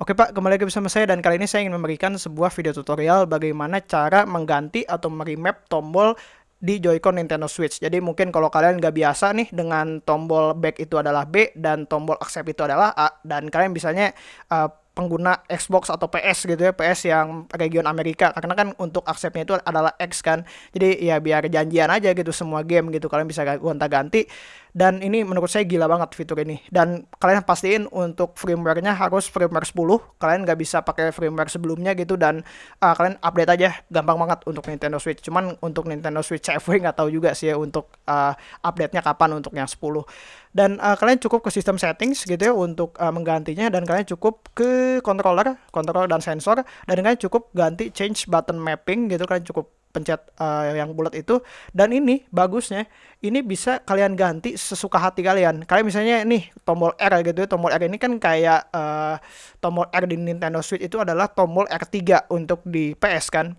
Oke Pak, kembali lagi bersama saya dan kali ini saya ingin memberikan sebuah video tutorial bagaimana cara mengganti atau meremap tombol di Joy-Con Nintendo Switch. Jadi mungkin kalau kalian nggak biasa nih dengan tombol back itu adalah B dan tombol accept itu adalah A dan kalian misalnya uh, pengguna Xbox atau PS gitu ya PS yang region Amerika. Karena kan untuk aksesnya itu adalah X kan. Jadi ya biar janjian aja gitu semua game gitu kalian bisa gonta-ganti. Dan ini menurut saya gila banget fitur ini. Dan kalian pastiin untuk firmware-nya harus firmware 10 kalian nggak bisa pakai firmware sebelumnya gitu dan uh, kalian update aja. Gampang banget untuk Nintendo Switch. Cuman untuk Nintendo Switch CV nggak tahu juga sih ya untuk uh, update-nya kapan untuk yang 10 dan uh, kalian cukup ke sistem settings gitu ya untuk uh, menggantinya. Dan kalian cukup ke controller controller dan sensor. Dan kalian cukup ganti change button mapping gitu kalian cukup pencet uh, yang bulat itu. Dan ini bagusnya ini bisa kalian ganti sesuka hati kalian. Kalian misalnya nih tombol R gitu ya. Tombol R ini kan kayak uh, tombol R di Nintendo Switch itu adalah tombol R3 untuk di PS kan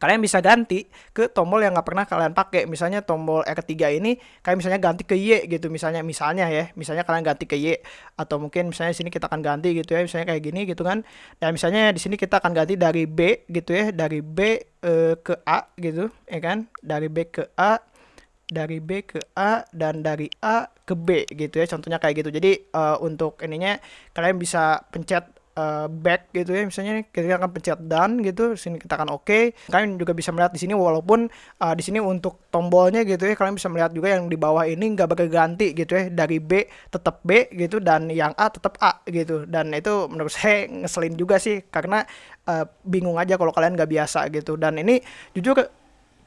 kalian bisa ganti ke tombol yang nggak pernah kalian pakai. Misalnya tombol R3 ini kalian misalnya ganti ke Y gitu. Misalnya misalnya ya misalnya kalian ganti ke Y. Atau mungkin misalnya sini kita akan ganti gitu ya misalnya kayak gini gitu kan. Dan misalnya di sini kita akan ganti dari B gitu ya dari B e, ke A gitu ya kan? Dari B ke A dari B ke A dan dari A ke B gitu ya contohnya kayak gitu. Jadi uh, untuk ininya kalian bisa pencet uh, back gitu ya misalnya kita akan pencet done gitu sini kita akan oke okay. kalian juga bisa melihat di sini walaupun uh, di sini untuk tombolnya gitu ya kalian bisa melihat juga yang di bawah ini nggak berganti gitu ya dari B tetap B gitu dan yang A tetap A gitu dan itu menurut saya ngeselin juga sih karena uh, bingung aja kalau kalian nggak biasa gitu dan ini jujur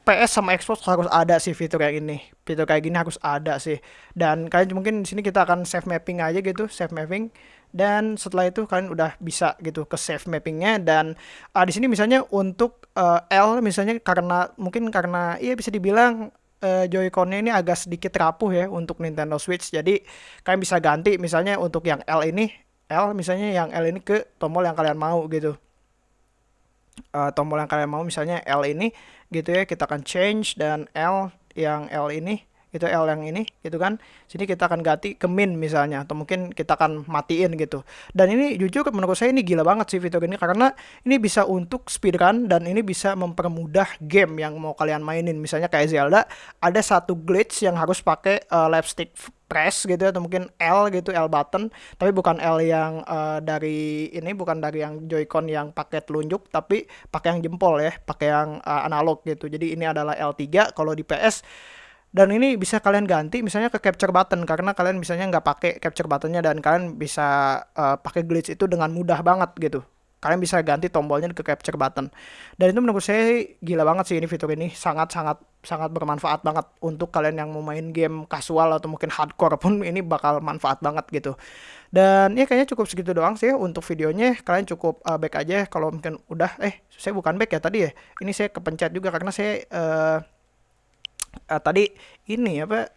PS sama Xbox harus ada sih fitur kayak ini. Fitur kayak gini harus ada sih. Dan kalian mungkin di sini kita akan save mapping aja gitu, save mapping. Dan setelah itu kalian udah bisa gitu ke save mappingnya dan uh, di sini misalnya untuk uh, L misalnya karena mungkin karena iya bisa dibilang uh, Joy-Con-nya ini agak sedikit rapuh ya untuk Nintendo Switch. Jadi kalian bisa ganti misalnya untuk yang L ini L misalnya yang L ini ke tombol yang kalian mau gitu uh, tombol yang kalian mau misalnya L ini gitu ya kita akan change dan L yang L ini itu L yang ini gitu kan. Sini kita akan ganti ke min misalnya atau mungkin kita akan matiin gitu. Dan ini jujur menurut saya ini gila banget sih fitur ini karena ini bisa untuk speedrun dan ini bisa mempermudah game yang mau kalian mainin. Misalnya kayak Zelda ada satu glitch yang harus pakai uh, left stick press gitu atau mungkin L gitu L button. Tapi bukan L yang uh, dari ini bukan dari yang Joy-Con yang pakai telunjuk tapi pakai yang jempol ya pakai yang uh, analog gitu. Jadi ini adalah L3 kalau di PS dan ini bisa kalian ganti misalnya ke capture button karena kalian misalnya nggak pakai capture buttonnya dan kalian bisa uh, pakai glitch itu dengan mudah banget gitu. Kalian bisa ganti tombolnya ke capture button. Dan itu menurut saya gila banget sih ini fitur ini. Sangat sangat sangat bermanfaat banget untuk kalian yang mau main game casual atau mungkin hardcore pun ini bakal manfaat banget gitu. Dan ya kayaknya cukup segitu doang sih untuk videonya. Kalian cukup uh, back aja kalau mungkin udah. Eh saya bukan back ya tadi ya. Ini saya kepencet juga karena saya uh, uh, tadi ini apa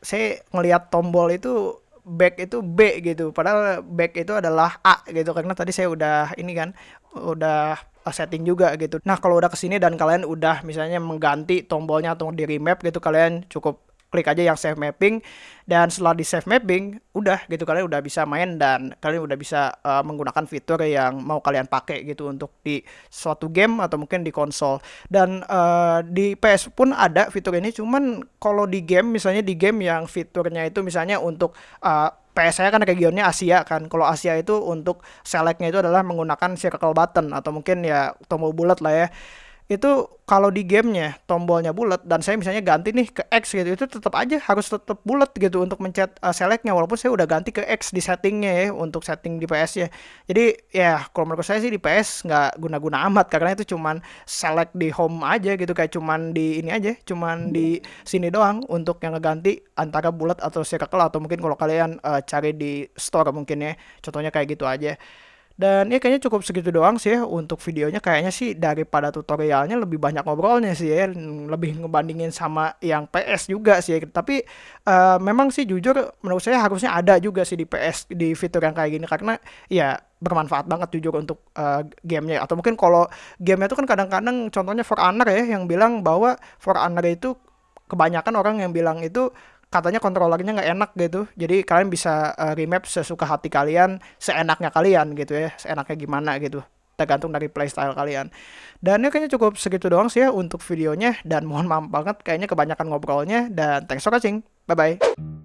saya ngelihat tombol itu back itu B gitu padahal back itu adalah A gitu karena tadi saya udah ini kan udah setting juga gitu. Nah, kalau udah ke sini dan kalian udah misalnya mengganti tombolnya atau di remap gitu kalian cukup klik aja yang save mapping dan setelah di save mapping udah gitu kalian udah bisa main dan kalian udah bisa uh, menggunakan fitur yang mau kalian pakai gitu untuk di suatu game atau mungkin di konsol dan uh, di PS pun ada fitur ini cuman kalau di game misalnya di game yang fiturnya itu misalnya untuk uh, PS saya kan regionnya Asia kan. Kalau Asia itu untuk selectnya itu adalah menggunakan circle button atau mungkin ya tombol bulat lah ya itu kalau di gamenya tombolnya bulat dan saya misalnya ganti nih ke X gitu itu tetap aja harus tetap bulat gitu untuk mencet uh, selectnya walaupun saya udah ganti ke X di settingnya ya untuk setting di PS ya jadi ya kalau menurut saya sih di PS nggak guna-guna amat karena itu cuman select di home aja gitu kayak cuman di ini aja cuman di sini doang untuk yang ngeganti antara bulat atau circle atau mungkin kalau kalian uh, cari di store mungkin ya contohnya kayak gitu aja dan ya kayaknya cukup segitu doang sih ya untuk videonya. Kayaknya sih daripada tutorialnya lebih banyak ngobrolnya sih ya. Lebih ngebandingin sama yang PS juga sih ya. Tapi uh, memang sih jujur menurut saya harusnya ada juga sih di PS di fitur yang kayak gini. Karena ya bermanfaat banget jujur untuk uh, gamenya. Atau mungkin kalau gamenya itu kan kadang-kadang contohnya For Honor ya yang bilang bahwa For Honor itu kebanyakan orang yang bilang itu katanya kontrolernya nggak enak gitu. Jadi kalian bisa uh, remap sesuka hati kalian, seenaknya kalian gitu ya, seenaknya gimana gitu. Tergantung dari playstyle kalian. Dan ya kayaknya cukup segitu doang sih ya untuk videonya. Dan mohon maaf banget kayaknya kebanyakan ngobrolnya. Dan thanks for watching. Bye-bye.